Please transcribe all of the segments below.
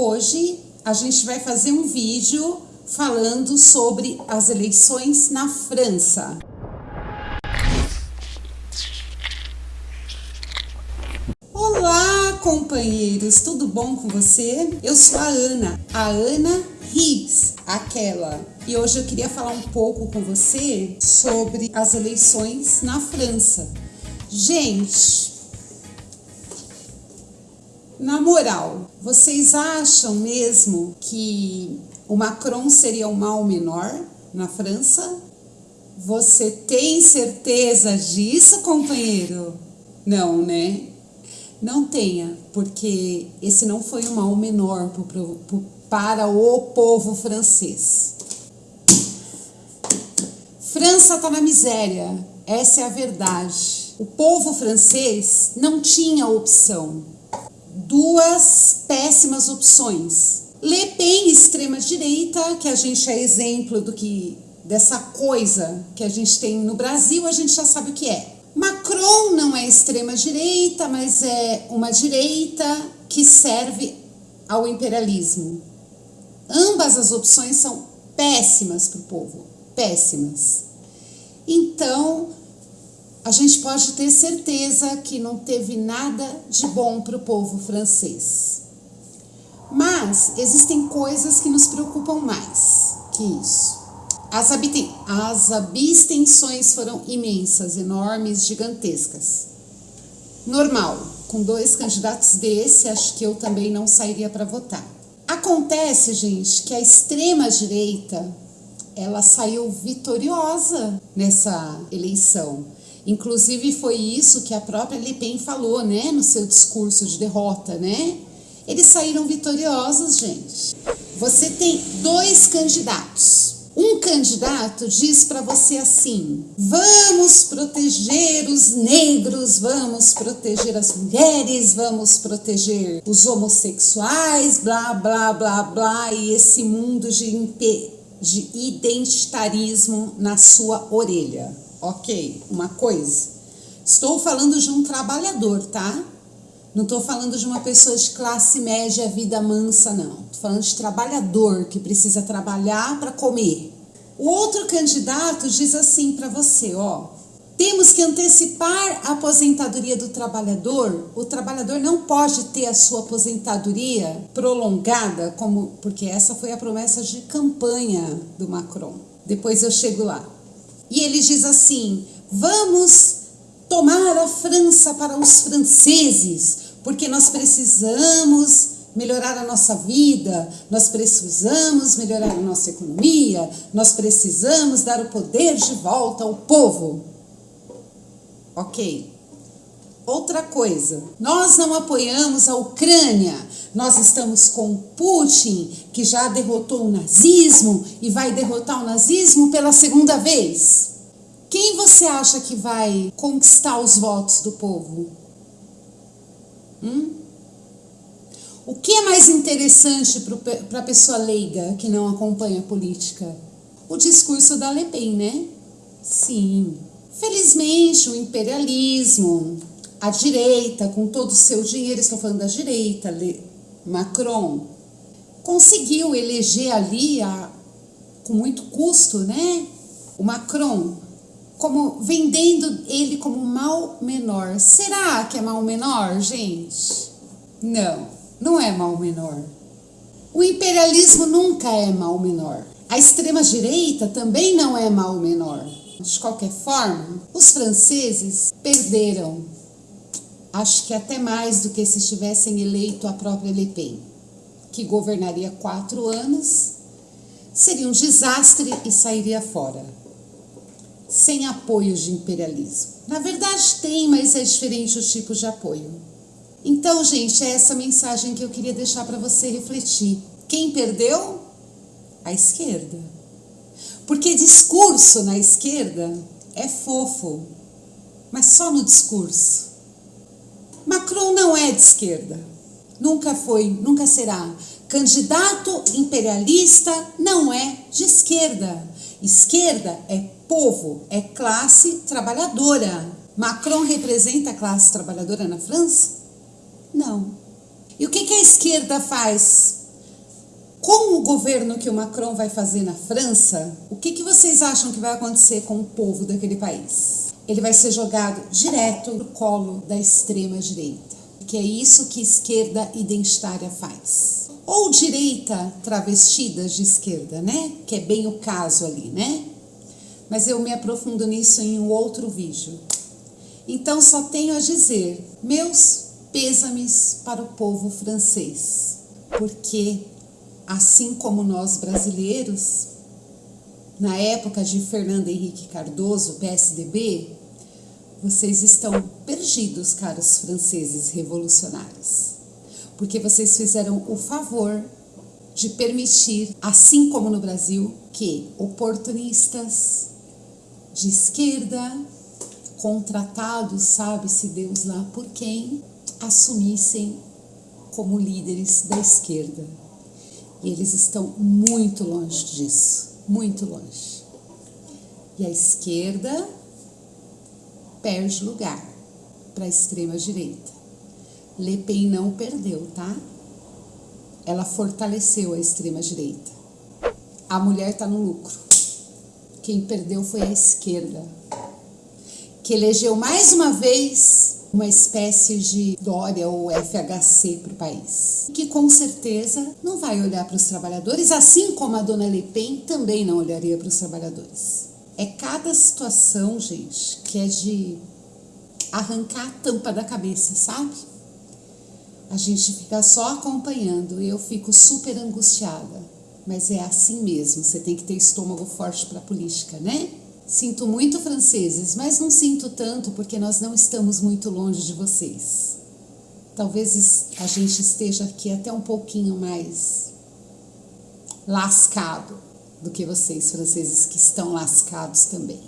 Hoje a gente vai fazer um vídeo falando sobre as eleições na França. Olá, companheiros, tudo bom com você? Eu sou a Ana, a Ana Higgs, aquela. E hoje eu queria falar um pouco com você sobre as eleições na França. Gente, na moral, vocês acham mesmo que o Macron seria o mal menor na França? Você tem certeza disso, companheiro? Não, né? Não tenha, porque esse não foi o mal menor para o povo francês. França está na miséria, essa é a verdade. O povo francês não tinha opção duas péssimas opções. Le Pen, extrema-direita, que a gente é exemplo do que dessa coisa que a gente tem no Brasil, a gente já sabe o que é. Macron não é extrema-direita, mas é uma direita que serve ao imperialismo. Ambas as opções são péssimas para o povo, péssimas. Então, a gente pode ter certeza que não teve nada de bom para o povo francês. Mas existem coisas que nos preocupam mais que isso. As, as abstenções foram imensas, enormes, gigantescas. Normal, com dois candidatos desse, acho que eu também não sairia para votar. Acontece, gente, que a extrema direita ela saiu vitoriosa nessa eleição. Inclusive foi isso que a própria Le Pen falou, né, no seu discurso de derrota, né? Eles saíram vitoriosos, gente. Você tem dois candidatos. Um candidato diz para você assim: vamos proteger os negros, vamos proteger as mulheres, vamos proteger os homossexuais, blá, blá, blá, blá, e esse mundo de, de identitarismo na sua orelha. Ok, uma coisa. Estou falando de um trabalhador, tá? Não estou falando de uma pessoa de classe média, vida mansa, não. Estou falando de trabalhador que precisa trabalhar para comer. O outro candidato diz assim para você, ó. Temos que antecipar a aposentadoria do trabalhador. O trabalhador não pode ter a sua aposentadoria prolongada, como porque essa foi a promessa de campanha do Macron. Depois eu chego lá. E ele diz assim: vamos tomar a França para os franceses, porque nós precisamos melhorar a nossa vida, nós precisamos melhorar a nossa economia, nós precisamos dar o poder de volta ao povo. Ok. Outra coisa, nós não apoiamos a Ucrânia, nós estamos com Putin, que já derrotou o nazismo e vai derrotar o nazismo pela segunda vez. Quem você acha que vai conquistar os votos do povo? Hum? O que é mais interessante para a pessoa leiga que não acompanha a política? O discurso da Le Pen, né? Sim. Felizmente, o imperialismo, a direita, com todo o seu dinheiro, estou falando da direita, Macron, conseguiu eleger ali, a, com muito custo, né? O Macron, como vendendo ele como mal menor. Será que é mal menor, gente? Não, não é mal menor. O imperialismo nunca é mal menor. A extrema-direita também não é mal menor. De qualquer forma, os franceses perderam acho que até mais do que se tivessem eleito a própria Le Pen, que governaria quatro anos, seria um desastre e sairia fora, sem apoio de imperialismo. Na verdade tem, mas é diferente os tipos de apoio. Então, gente, é essa mensagem que eu queria deixar para você refletir. Quem perdeu? A esquerda. Porque discurso na esquerda é fofo, mas só no discurso. Macron não é de esquerda. Nunca foi, nunca será. Candidato imperialista não é de esquerda. Esquerda é povo, é classe trabalhadora. Macron representa a classe trabalhadora na França? Não. E o que, que a esquerda faz Com o governo que o Macron vai fazer na França, o que, que vocês acham que vai acontecer com o povo daquele país? Ele vai ser jogado direto no colo da extrema direita, que é isso que esquerda identitária faz. Ou direita travestida de esquerda, né? Que é bem o caso ali, né? Mas eu me aprofundo nisso em um outro vídeo. Então só tenho a dizer, meus pêsames para o povo francês, porque assim como nós brasileiros, na época de Fernando Henrique Cardoso, PSDB, vocês estão perdidos, caros franceses revolucionários, porque vocês fizeram o favor de permitir, assim como no Brasil, que oportunistas de esquerda contratados, sabe-se Deus lá por quem, assumissem como líderes da esquerda. E eles estão muito longe disso, muito longe. E a esquerda perde lugar para a extrema direita. Le Pen não perdeu, tá? Ela fortaleceu a extrema direita. A mulher está no lucro. Quem perdeu foi a esquerda que elegeu mais uma vez uma espécie de Dória ou FHC para o país, que com certeza não vai olhar para os trabalhadores, assim como a dona Le Pen também não olharia para os trabalhadores. É cada situação, gente, que é de arrancar a tampa da cabeça, sabe? A gente fica só acompanhando e eu fico super angustiada. Mas é assim mesmo, você tem que ter estômago forte para política, né? Sinto muito, franceses, mas não sinto tanto porque nós não estamos muito longe de vocês. Talvez a gente esteja aqui até um pouquinho mais lascado do que vocês, franceses, que estão lascados também.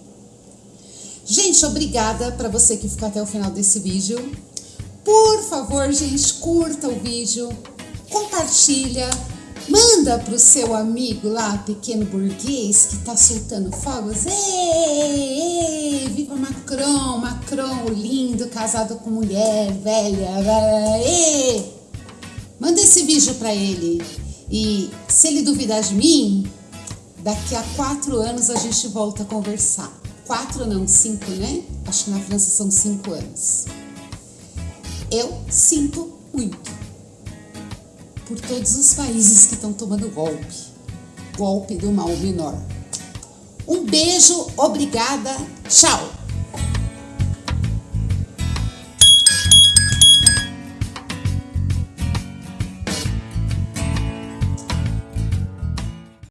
Gente, obrigada para você que ficou até o final desse vídeo. Por favor, gente, curta o vídeo, compartilha, Manda pro seu amigo lá, pequeno burguês, que tá soltando fogos. Ei, ei, viva Macron, Macron, lindo, casado com mulher, velha. Ei. Manda esse vídeo para ele. E se ele duvidar de mim, daqui a quatro anos a gente volta a conversar. Quatro não, cinco, né? Acho que na França são cinco anos. Eu sinto muito por todos os países que estão tomando golpe. Golpe do mal menor. Um beijo, obrigada, tchau!